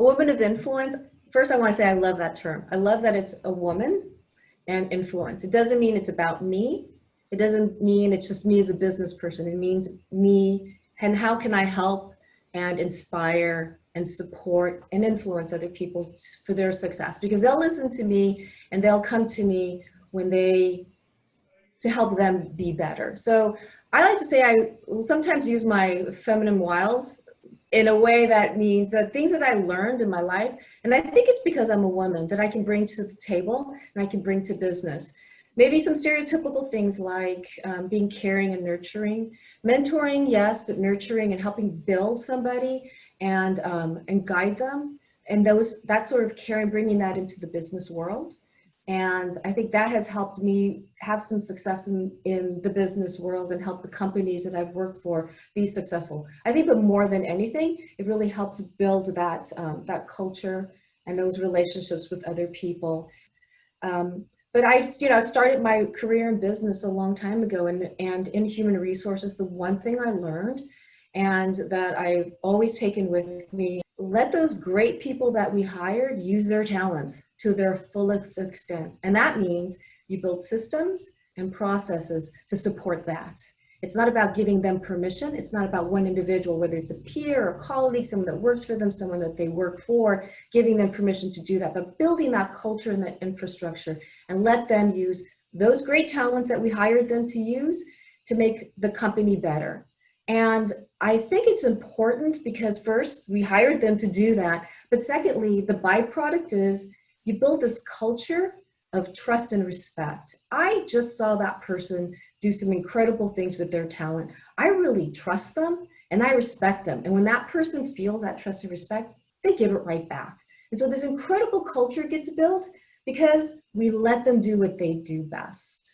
A woman of influence, first I want to say I love that term. I love that it's a woman and influence. It doesn't mean it's about me. It doesn't mean it's just me as a business person. It means me and how can I help and inspire and support and influence other people for their success because they'll listen to me and they'll come to me when they to help them be better. So I like to say I will sometimes use my feminine wiles in a way that means that things that I learned in my life, and I think it's because I'm a woman that I can bring to the table and I can bring to business. Maybe some stereotypical things like um, being caring and nurturing, mentoring, yes, but nurturing and helping build somebody and, um, and guide them. And those, that sort of caring, bringing that into the business world. And I think that has helped me have some success in, in the business world and help the companies that I've worked for be successful. I think, but more than anything, it really helps build that, um, that culture and those relationships with other people. Um, but I just, you know, I started my career in business a long time ago and, and in human resources, the one thing I learned and that I've always taken with me, let those great people that we hired use their talents to their fullest extent. And that means you build systems and processes to support that. It's not about giving them permission. It's not about one individual, whether it's a peer or colleague, someone that works for them, someone that they work for, giving them permission to do that, but building that culture and that infrastructure and let them use those great talents that we hired them to use to make the company better. And I think it's important because first, we hired them to do that. But secondly, the byproduct is you build this culture of trust and respect. I just saw that person do some incredible things with their talent. I really trust them and I respect them. And when that person feels that trust and respect, they give it right back. And so this incredible culture gets built because we let them do what they do best.